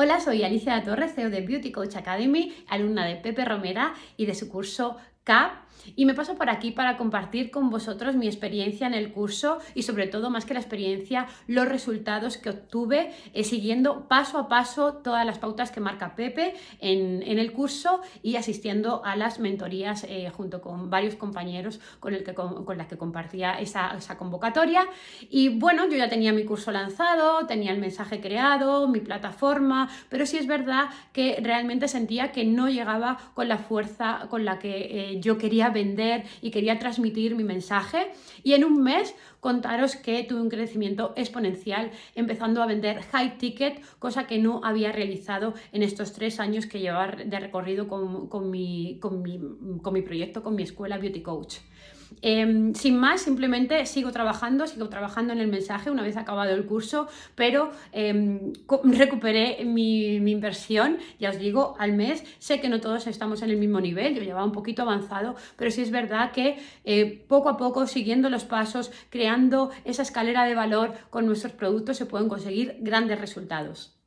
Hola, soy Alicia Torres, CEO de Beauty Coach Academy, alumna de Pepe Romera y de su curso Y me paso por aquí para compartir con vosotros mi experiencia en el curso y sobre todo, más que la experiencia, los resultados que obtuve eh, siguiendo paso a paso todas las pautas que marca Pepe en, el curso y asistiendo a las mentorías eh, junto con varios compañeros con, el que, con, las que compartía esa, esa convocatoria. Y bueno, yo ya tenía mi curso lanzado, tenía el mensaje creado, mi plataforma, pero sí es verdad que realmente sentía que no llegaba con la fuerza con la que eh, yo quería vender y quería transmitir mi mensaje y en un mes contaros que tuve un crecimiento exponencial empezando a vender high ticket, cosa que no había realizado en estos tres años que llevaba de recorrido con, mi, con, mi, con mi proyecto, con mi escuela Beauty Coach. Em, sin más, simplemente sigo trabajando, sigo trabajando en el mensaje una vez acabado el curso, pero em, recuperé mi, inversión, ya os digo, al mes. Sé que no todos estamos en el mismo nivel, yo llevaba un poquito avanzado, pero sí es verdad que eh, poco a poco, siguiendo los pasos, creando esa escalera de valor con nuestros productos, se pueden conseguir grandes resultados.